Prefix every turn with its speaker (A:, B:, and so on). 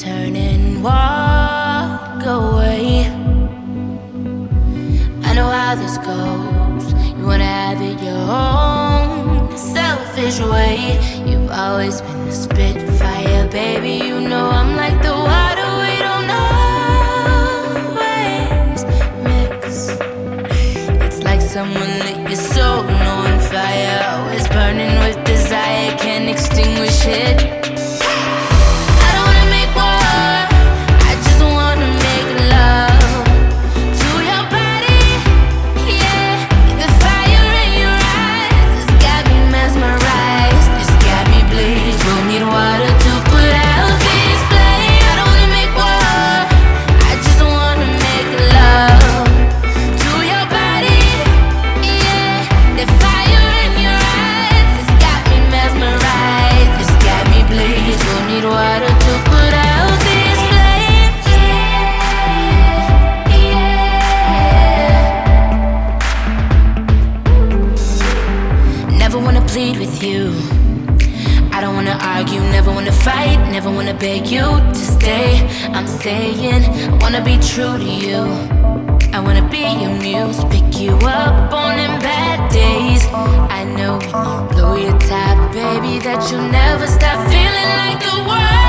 A: turn and walk away. I know how this goes. You wanna have it your own selfish way. You've always been the spitfire, baby. You know I'm like the water we don't always mix. It's like someone lit your soul on fire, always burning with desire, can't extinguish it. Never wanna plead with you. I don't wanna argue, never wanna fight, never wanna beg you to stay. I'm saying, I wanna be true to you. I wanna be your muse, pick you up on them bad days. I know when you blow your top, baby, that you'll never stop feeling like the world.